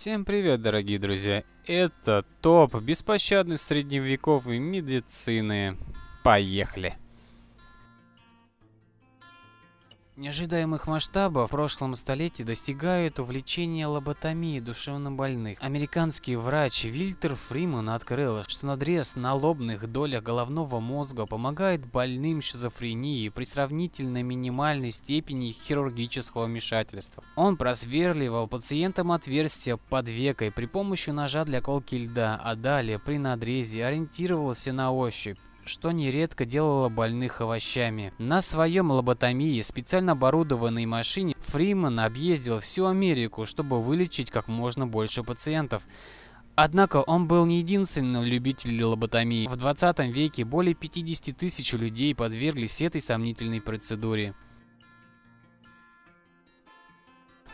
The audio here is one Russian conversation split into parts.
Всем привет, дорогие друзья! Это топ беспощадной средневековой медицины. Поехали! Неожидаемых масштабов в прошлом столетии достигают увлечения лоботомией душевнобольных. Американский врач Вильтер Фриман открыл, что надрез на лобных долях головного мозга помогает больным шизофренией при сравнительно минимальной степени хирургического вмешательства. Он просверливал пациентам отверстие под векой при помощи ножа для колки льда, а далее при надрезе ориентировался на ощупь что нередко делало больных овощами. На своем лоботомии, специально оборудованной машине, Фриман объездил всю Америку, чтобы вылечить как можно больше пациентов. Однако он был не единственным любителем лоботомии. В 20 веке более 50 тысяч людей подверглись этой сомнительной процедуре.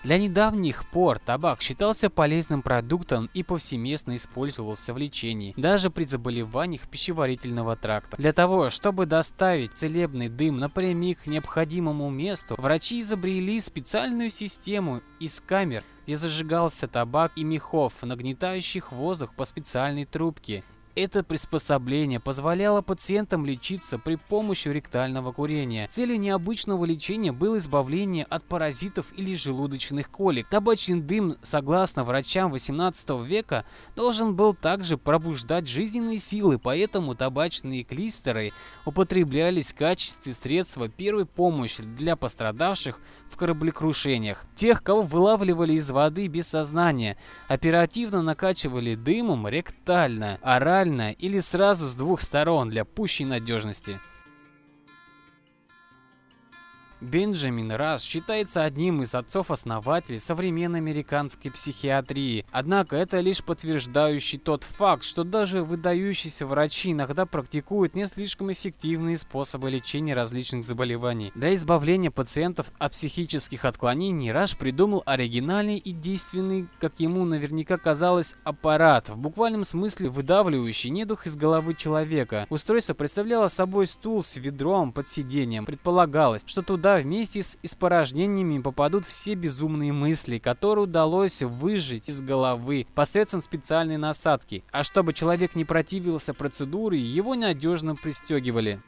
Для недавних пор табак считался полезным продуктом и повсеместно использовался в лечении, даже при заболеваниях пищеварительного тракта. Для того, чтобы доставить целебный дым напрямик к необходимому месту, врачи изобрели специальную систему из камер, где зажигался табак и мехов, нагнетающих воздух по специальной трубке. Это приспособление позволяло пациентам лечиться при помощи ректального курения. Целью необычного лечения было избавление от паразитов или желудочных колик. Табачный дым, согласно врачам 18 века, должен был также пробуждать жизненные силы, поэтому табачные клистеры употреблялись в качестве средства первой помощи для пострадавших в кораблекрушениях. Тех, кого вылавливали из воды без сознания, оперативно накачивали дымом ректально, орально или сразу с двух сторон для пущей надежности. Бенджамин Расс считается одним из отцов-основателей современной американской психиатрии. Однако это лишь подтверждающий тот факт, что даже выдающиеся врачи иногда практикуют не слишком эффективные способы лечения различных заболеваний. Для избавления пациентов от психических отклонений Раш придумал оригинальный и действенный, как ему наверняка казалось, аппарат, в буквальном смысле выдавливающий недух из головы человека. Устройство представляло собой стул с ведром под сиденьем. Предполагалось, что туда Туда вместе с испорожнениями попадут все безумные мысли, которые удалось выжить из головы посредством специальной насадки. А чтобы человек не противился процедуре, его надежно пристегивали.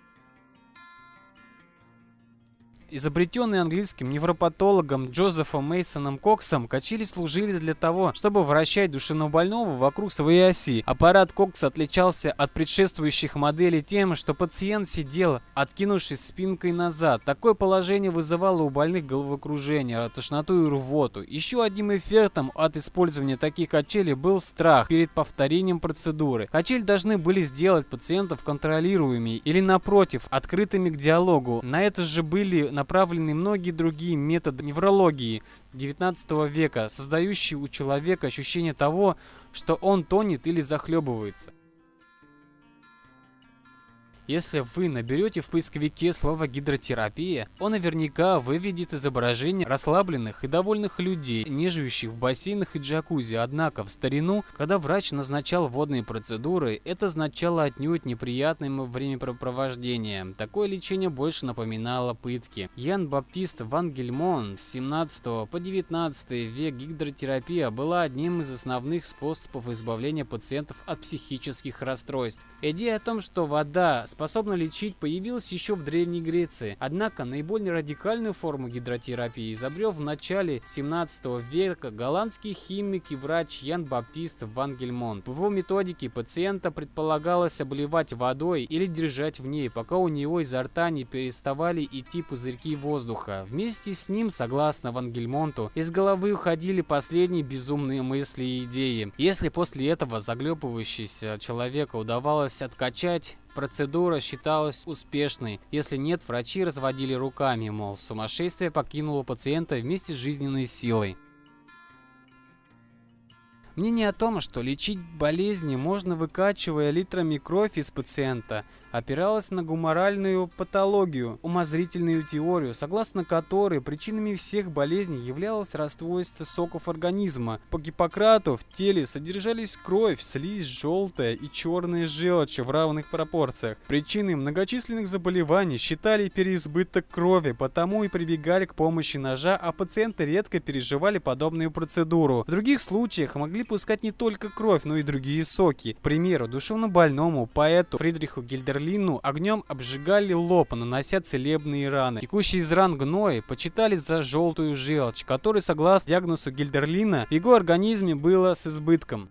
Изобретенные английским невропатологом Джозефом Мейсоном Коксом, качели служили для того, чтобы вращать душевнобольного вокруг своей оси. Аппарат Кокса отличался от предшествующих моделей тем, что пациент сидел, откинувшись спинкой назад. Такое положение вызывало у больных головокружение, тошноту и рвоту. Еще одним эффектом от использования таких качелей был страх перед повторением процедуры. Качели должны были сделать пациентов контролируемыми или, напротив, открытыми к диалогу. На это же были направлены многие другие методы неврологии XIX века, создающие у человека ощущение того, что он тонет или захлебывается. Если вы наберете в поисковике слово гидротерапия, он наверняка выведет изображение расслабленных и довольных людей, неживущих в бассейнах и джакузи. Однако в старину, когда врач назначал водные процедуры, это означало отнюдь неприятное времяпрепровождение. Такое лечение больше напоминало пытки. Ян Баптист Ван Гельмон с 17 по 19 век гидротерапия была одним из основных способов избавления пациентов от психических расстройств. Идея о том, что вода способна лечить, появилась еще в Древней Греции. Однако наиболее радикальную форму гидротерапии изобрел в начале 17 века голландский химик и врач Ян Баптист Ван Гельмонт. В его методике пациента предполагалось обливать водой или держать в ней, пока у него изо рта не переставали идти пузырьки воздуха. Вместе с ним, согласно Ван Гельмонту, из головы уходили последние безумные мысли и идеи. Если после этого заглепывающийся человека удавалось откачать, Процедура считалась успешной. Если нет, врачи разводили руками, мол, сумасшествие покинуло пациента вместе с жизненной силой. Мнение о том, что лечить болезни можно выкачивая литрами кровь из пациента, опиралась на гуморальную патологию, умозрительную теорию, согласно которой причинами всех болезней являлось расстройство соков организма. По Гиппократу в теле содержались кровь, слизь, желтая и черная желчь в равных пропорциях. Причиной многочисленных заболеваний считали переизбыток крови, потому и прибегали к помощи ножа, а пациенты редко переживали подобную процедуру. В других случаях могли пускать не только кровь, но и другие соки. К примеру, душевно больному поэту Фридриху Гильдерлину огнем обжигали лоб, нанося целебные раны. Текущий из ран гной почитали за желтую желчь, которая, согласно диагнозу Гильдерлина, в его организме было с избытком.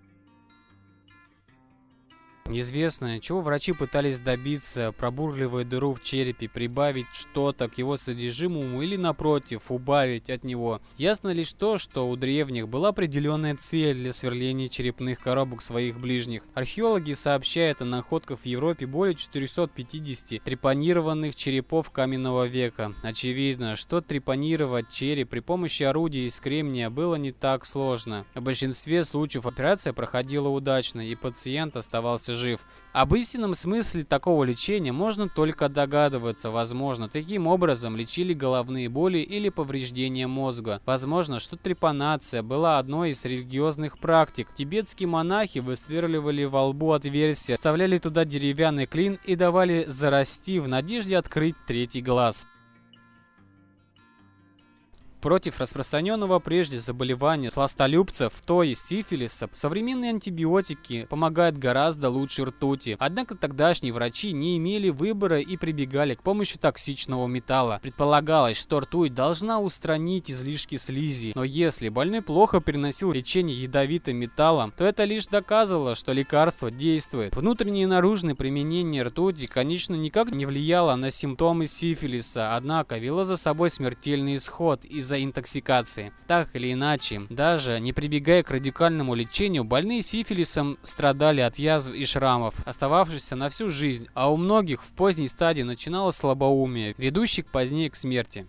Неизвестно, чего врачи пытались добиться, пробурливая дыру в черепе, прибавить что-то к его содержимому или, напротив, убавить от него. Ясно лишь то, что у древних была определенная цель для сверления черепных коробок своих ближних. Археологи сообщают о находках в Европе более 450 трепанированных черепов каменного века. Очевидно, что трепанировать череп при помощи орудия из кремния было не так сложно. В большинстве случаев операция проходила удачно, и пациент оставался жив. Об истинном смысле такого лечения можно только догадываться. Возможно, таким образом лечили головные боли или повреждения мозга. Возможно, что трепанация была одной из религиозных практик. Тибетские монахи высверливали во лбу отверстия, вставляли туда деревянный клин и давали зарасти в надежде открыть третий глаз. Против распространенного прежде заболевания сластолюбцев, то есть сифилиса, современные антибиотики помогают гораздо лучше ртути. Однако тогдашние врачи не имели выбора и прибегали к помощи токсичного металла. Предполагалось, что ртуть должна устранить излишки слизи, но если больной плохо переносил лечение ядовитым металлом, то это лишь доказывало, что лекарство действует. Внутреннее и наружное применение ртути, конечно, никак не влияло на симптомы сифилиса, однако вело за собой смертельный исход из из-за интоксикации. Так или иначе, даже не прибегая к радикальному лечению, больные сифилисом страдали от язв и шрамов, остававшихся на всю жизнь, а у многих в поздней стадии начиналось слабоумие, ведущих позднее к смерти.